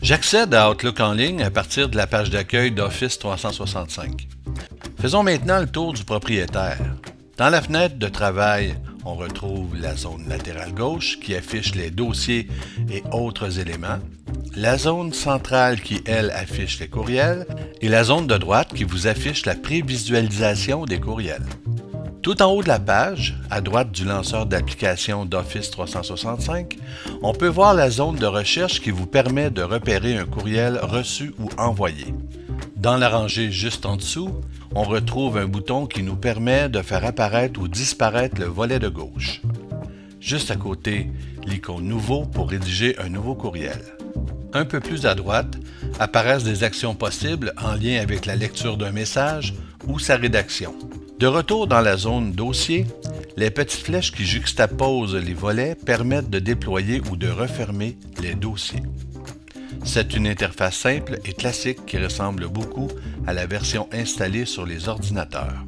J'accède à Outlook en ligne à partir de la page d'accueil d'Office 365. Faisons maintenant le tour du propriétaire. Dans la fenêtre de travail, on retrouve la zone latérale gauche qui affiche les dossiers et autres éléments, la zone centrale qui, elle, affiche les courriels et la zone de droite qui vous affiche la prévisualisation des courriels. Tout en haut de la page, à droite du lanceur d'application d'Office 365, on peut voir la zone de recherche qui vous permet de repérer un courriel reçu ou envoyé. Dans la rangée juste en dessous, on retrouve un bouton qui nous permet de faire apparaître ou disparaître le volet de gauche. Juste à côté, l'icône Nouveau pour rédiger un nouveau courriel. Un peu plus à droite, apparaissent des actions possibles en lien avec la lecture d'un message ou sa rédaction. De retour dans la zone Dossier, les petites flèches qui juxtaposent les volets permettent de déployer ou de refermer les dossiers. C'est une interface simple et classique qui ressemble beaucoup à la version installée sur les ordinateurs.